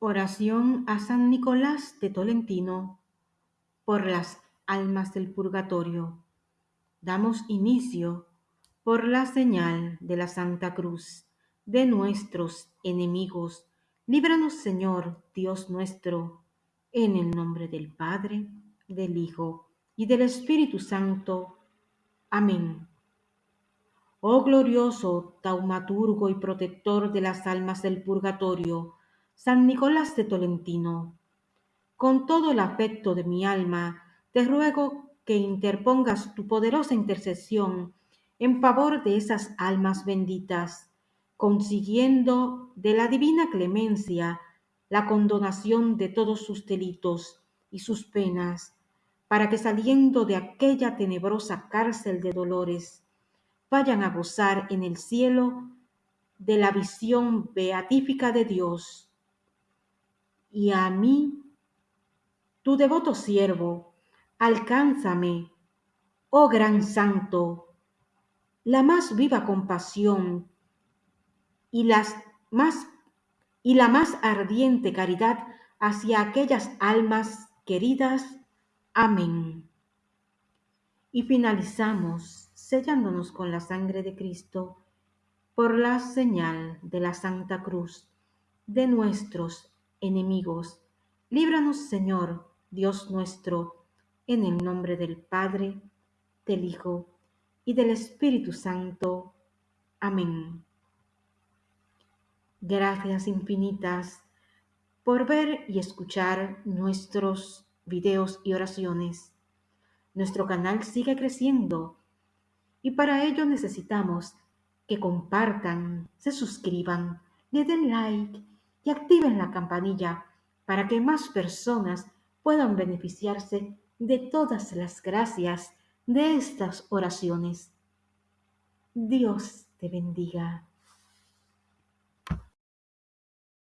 Oración a San Nicolás de Tolentino por las almas del purgatorio. Damos inicio por la señal de la Santa Cruz de nuestros enemigos. Líbranos, Señor, Dios nuestro, en el nombre del Padre, del Hijo y del Espíritu Santo. Amén. Oh glorioso taumaturgo y protector de las almas del purgatorio, San Nicolás de Tolentino, con todo el afecto de mi alma, te ruego que interpongas tu poderosa intercesión en favor de esas almas benditas, consiguiendo de la divina clemencia la condonación de todos sus delitos y sus penas, para que saliendo de aquella tenebrosa cárcel de dolores, vayan a gozar en el cielo de la visión beatífica de Dios. Y a mí, tu devoto siervo, alcánzame, oh gran santo, la más viva compasión y las más y la más ardiente caridad hacia aquellas almas queridas. Amén. Y finalizamos sellándonos con la sangre de Cristo por la señal de la Santa Cruz de nuestros enemigos. Líbranos, Señor, Dios nuestro, en el nombre del Padre, del Hijo y del Espíritu Santo. Amén. Gracias infinitas por ver y escuchar nuestros videos y oraciones. Nuestro canal sigue creciendo y para ello necesitamos que compartan, se suscriban, le den like y activen la campanilla para que más personas puedan beneficiarse de todas las gracias de estas oraciones. Dios te bendiga.